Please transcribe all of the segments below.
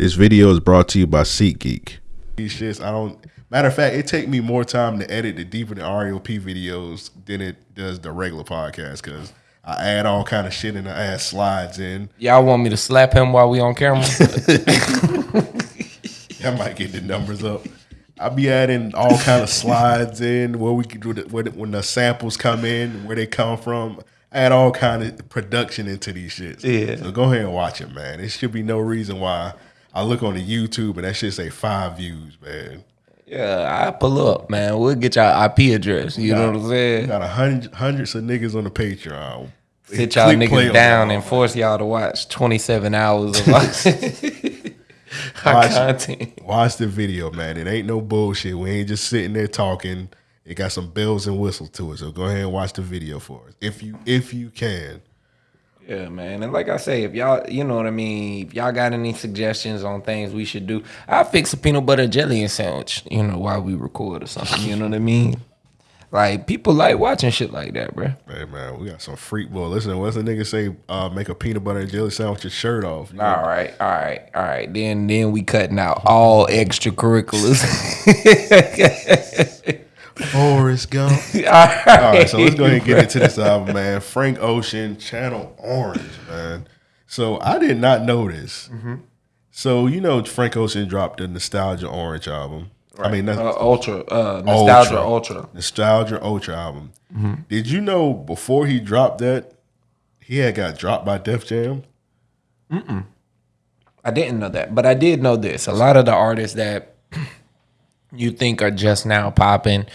This video is brought to you by SeatGeek. These shits, I don't. Matter of fact, it take me more time to edit the deeper the REOP videos than it does the regular podcast because I add all kind of shit and I add slides in. Y'all want me to slap him while we on camera? I might get the numbers up. I'll be adding all kind of slides in where we can do the, where the, when the samples come in, where they come from. Add all kind of production into these shits. Yeah. So go ahead and watch it, man. There should be no reason why I look on the YouTube and that shit say five views, man. yeah, I pull up, man. We'll get y'all IP address. You know what I'm saying? got a hundred hundreds of niggas on the Patreon. Sit y'all niggas down and force y'all to watch 27 hours of our Watch content. Watch the video, man. It ain't no bullshit. We ain't just sitting there talking. It got some bells and whistles to it. So go ahead and watch the video for us. If you if you can. Yeah, man. And like I say, if y'all, you know what I mean, if y'all got any suggestions on things we should do, I'll fix a peanut butter jelly and sandwich, you know, while we record or something. You know what I mean? Like, people like watching shit like that, bro. Hey man, we got some freak boy. Listen, what's the nigga say? Uh, make a peanut butter and jelly sandwich your shirt off. All right, all right, all right. Then then we cutting out all extracurriculars. Forrest Gump. all All right, so let's go ahead and get into this album, man. Frank Ocean, Channel Orange, man. So I did not know this. So you know, Frank Ocean dropped the Nostalgia Orange album. I mean, that's Uh, ultra, uh, nostalgia, ultra. Nostalgia Ultra album. Did you know before he dropped that, he had got dropped by Def Jam? I didn't know that, but I did know this. A lot of the artists that you think are just now popping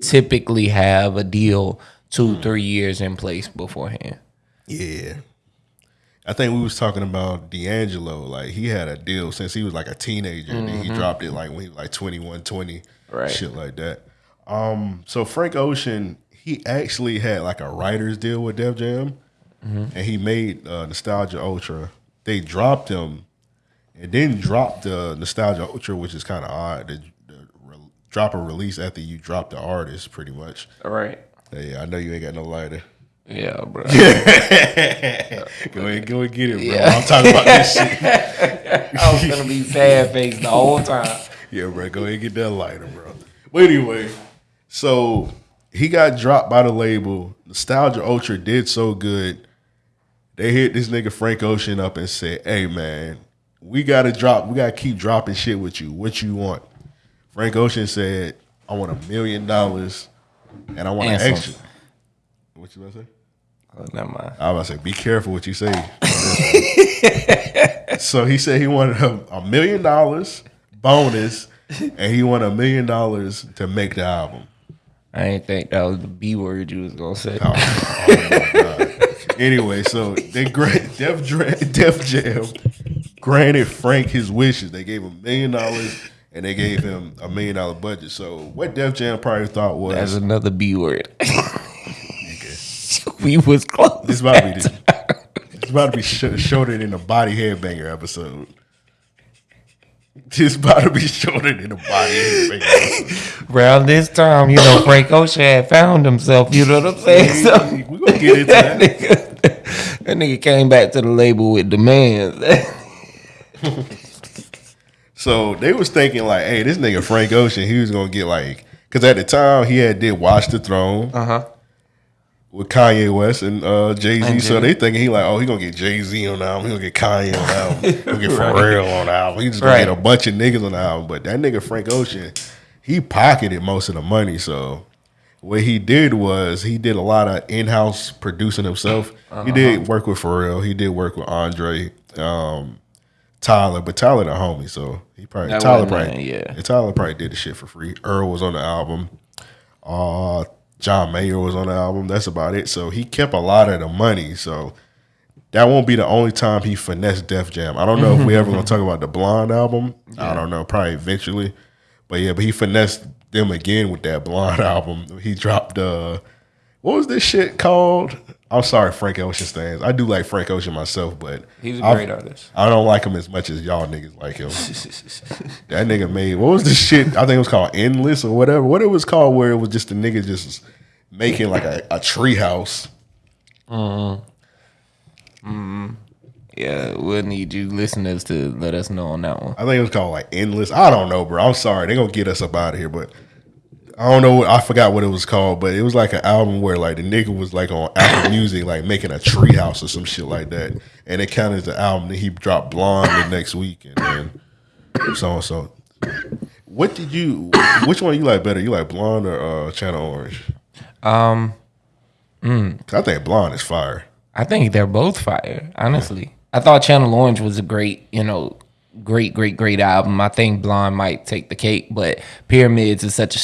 typically have a deal two, three years in place beforehand. Yeah. I think we was talking about D'Angelo. Like he had a deal since he was like a teenager, and then he dropped it like when he was like 21, 20, Right. shit like that. Um, so Frank Ocean, he actually had like a writer's deal with Def Jam, and he made uh, Nostalgia Ultra. They dropped him, and then dropped the Nostalgia Ultra, which is kind of odd. To, to re- drop a release after you drop the artist, pretty much. All right. Hey, I know you ain't got no lighter. Yeah, bro. Go ahead, go and get it, bro. I'm talking about this shit. I was gonna be sad face the whole time. Yeah, bro. Go ahead and get that lighter, bro. But anyway, so he got dropped by the label. Nostalgia Ultra did so good. They hit this nigga Frank Ocean up and said, "Hey, man, we gotta drop. We gotta keep dropping shit with you. What you want?" Frank Ocean said, "I want a million dollars, and I want an extra." What you about to say? Oh, never mind. I was about to say, be careful what you say. so he said he wanted a, a million dollars bonus, and he wanted a million dollars to make the album. I ain't think that was the B word you was gonna say. Oh, oh my God. Anyway, so they grant Def, Dra- Def Jam granted Frank his wishes. They gave him a million dollars and they gave him a million dollar budget. So what Def Jam probably thought was That's another B word. we was close. this about to be the, it's about to be sh- shorter than the body headbanger episode. This about to be shorter than the body headbanger. Around this time, you know, Frank Ocean had found himself. You know what I'm saying? So we gonna get into that that. nigga, that nigga came back to the label with demands. So they was thinking like, hey, this nigga Frank Ocean, he was gonna get like, because at the time he had did Watch the Throne Uh huh. with Kanye West and uh, Jay Z. So they thinking he like, oh, he gonna get Jay Z on the album, he gonna get Kanye on the album, he gonna get Pharrell on the album. He just gonna Right. get a bunch of niggas on the album. But that nigga Frank Ocean, he pocketed most of the money. So what he did was he did a lot of in house producing himself. He did work with Pharrell. He did work with Andre. Um, Tyler, but Tyler the homie, so he probably That Tyler probably nothing, yeah. Tyler probably did the shit for free. Earl was on the album. Uh John Mayer was on the album. That's about it. So he kept a lot of the money. So that won't be the only time he finessed Def Jam. I don't know if we ever gonna talk about the Blonde album. I don't know, probably eventually. But yeah, but he finessed them again with that Blonde album. He dropped uh what was this shit called? I'm sorry, Frank Ocean stands. I do like Frank Ocean myself, but He's a great artist. I don't like him as much as y'all niggas like him. that nigga made what was the shit? I think it was called Endless or whatever. What it was called where it was just a nigga just making like a, a tree house. Mm-hmm. Mm-hmm. Yeah, we'll need you listeners to let us know on that one. I think it was called like Endless. I don't know, bro. I'm sorry. They're gonna get us up out of here, but I don't know. I forgot what it was called, but it was like an album where like the nigga was like on Apple Music, like making a treehouse or some shit like that, and it counted as the album. Then he dropped Blonde the next week, and then so and so. What did you? Which one you like better? You like Blonde or uh, Channel Orange? Um, 'Cause I think Blonde is fire. I think they're both fire. Honestly, I thought Channel Orange was a great, you know, great, great, great album. I think Blonde might take the cake, but Pyramids is such a